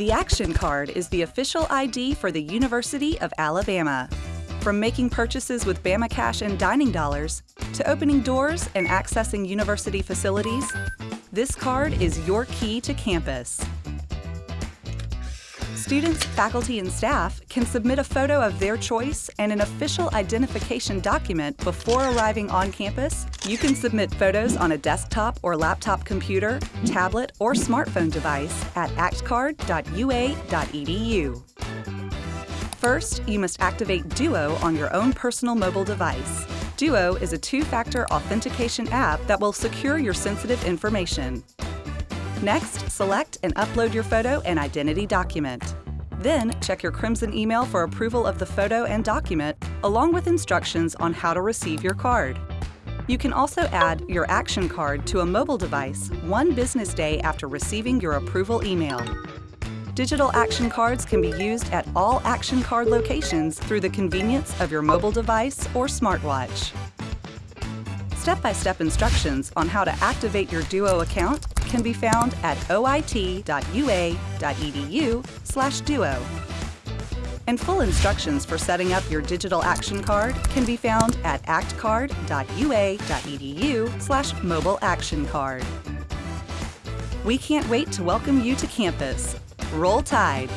The Action Card is the official ID for the University of Alabama. From making purchases with Bama Cash and dining dollars, to opening doors and accessing university facilities, this card is your key to campus. Students, faculty, and staff can submit a photo of their choice and an official identification document before arriving on campus. You can submit photos on a desktop or laptop computer, tablet, or smartphone device at actioncard.ua.edu. First, you must activate Duo on your own personal mobile device. Duo is a two-factor authentication app that will secure your sensitive information. Next, select and upload your photo and identity document. Then, check your Crimson email for approval of the photo and document, along with instructions on how to receive your card. You can also add your Action Card to a mobile device one business day after receiving your approval email. Digital Action Cards can be used at all Action Card locations through the convenience of your mobile device or smartwatch. Step-by-step -step instructions on how to activate your Duo account can be found at oit.ua.edu/duo. And full instructions for setting up your digital action card can be found at actioncard.ua.edu/mobile action card. We can't wait to welcome you to campus. Roll Tide!